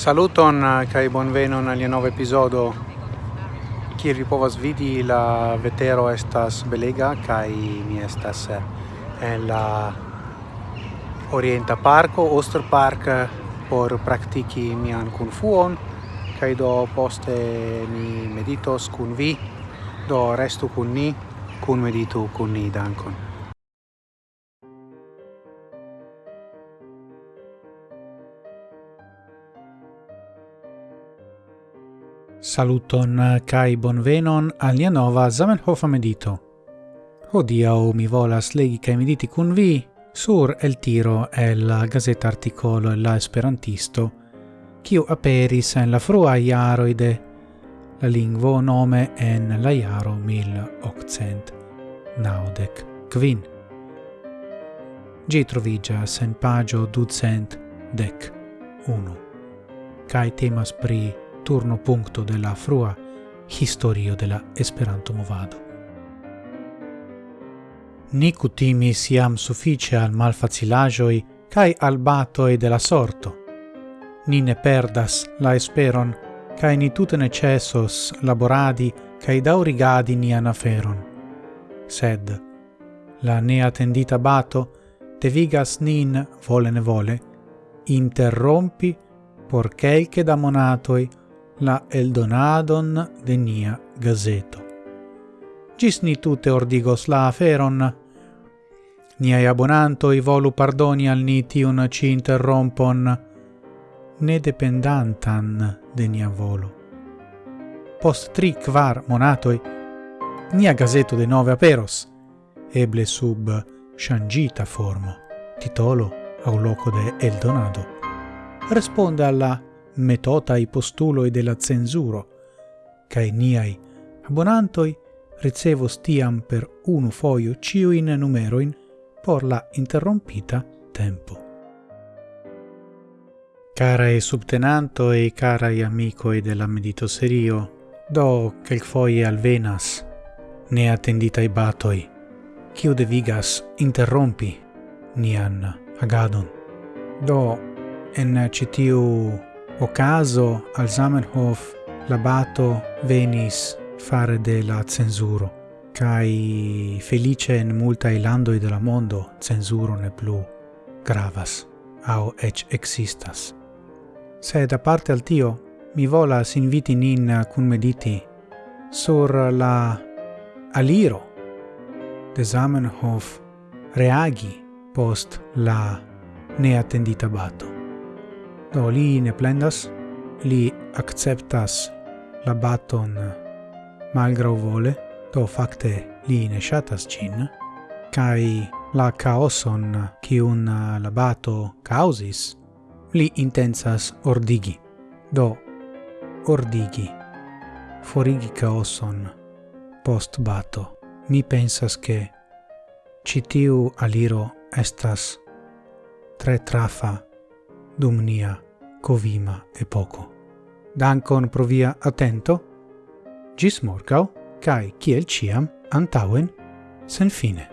Saluton eh, kai bonvenon al nova episodo. Ki povas vidi la vetero estas belega kai mi estas eh, en la Orienta Parko, Oster Park por praktiki mian kunfuon kai do poste mi meditos kun vi do restu kun ni kun meditu kun ni dankon. Saluton kai bonvenon al nia nova Zamenhof medito. Hodiaŭ mi volas legi kai mediti kun vi sur el tiro el gazeta articolo la esperantisto kiu aperis en la frua iaroide la lingvo nome en la iaro mil 1800 naudec quin. Gi trovigas en pagio ducent dec unu. Cae temas pri turno punto de la frua historio de la Esperanto-movado. Ni cutimis iam suffice al malfacilaĵoj cae al batoi de la sorto. Ni ne perdas la esperon cae ni tute necessos laboradi cae daurigadi nian aferon. Sed la neatendita bato devigas nin vole ne vole interrompi por kelke da monatoi la eldonadon de nia gazeto. Gis ni tute ordigos la aferon. Niai abonantoi volu pardoni al ni ci interrompon, ne dependantan de nia volo. Post tri quar monatoi, nia gazeto de nove aperos, eble sub shangita formo, titolo au loco de Eldonado, responde alla metota i postuloi de la censuro, cae niai abonantoi ricevos tiam per unu foio ciuin numeroin por la interrompita tempo. Carae subtenanto e carae amicoi della meditoserio, do al alvenas, ne attenditae batoi, quiu devigas interrompi nian agadon. Do, en citiu ocaso al Zamenhof l'abato venis fare de la censuro, kai felice in multa ilando de la mondo censuro ne plu gravas, au ec existas. Sed parte al tio, mi volas inviti nin cun mediti sur la aliro de Zamenhof reagi post la neattendita bato. Do li ne plendas, li acceptas la baton malgrau vole, do facte li ne shatas cin, kai la caoson un la bato causis, li intensas ordigi. Do, ordigi, forigi caoson, post bato. Mi pensas che citiu aliro estas tre trafa dum nia covima epoco. Dankon pro via attento, gis morgau, cae ciel ciam antauen sen fine.